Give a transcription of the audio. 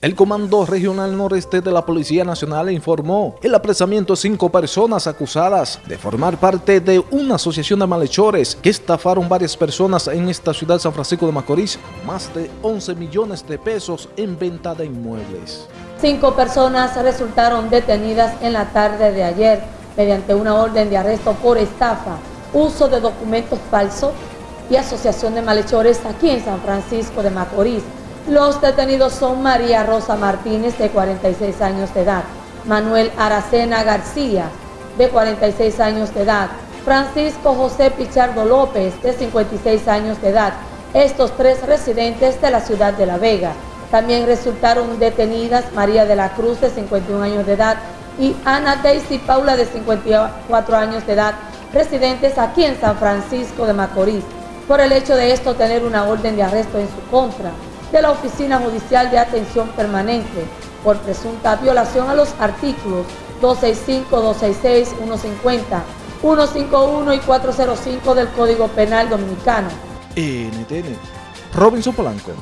El Comando Regional Noreste de la Policía Nacional informó el apresamiento de cinco personas acusadas de formar parte de una asociación de malhechores que estafaron varias personas en esta ciudad San Francisco de Macorís más de 11 millones de pesos en venta de inmuebles. Cinco personas resultaron detenidas en la tarde de ayer mediante una orden de arresto por estafa, uso de documentos falsos y asociación de malhechores aquí en San Francisco de Macorís los detenidos son María Rosa Martínez, de 46 años de edad, Manuel Aracena García, de 46 años de edad, Francisco José Pichardo López, de 56 años de edad, estos tres residentes de la ciudad de La Vega. También resultaron detenidas María de la Cruz, de 51 años de edad, y Ana Daisy Paula, de 54 años de edad, residentes aquí en San Francisco de Macorís, por el hecho de esto tener una orden de arresto en su contra de la Oficina Judicial de Atención Permanente por presunta violación a los artículos 265, 266, 150, 151 y 405 del Código Penal Dominicano. NTN, Robinson Polanco.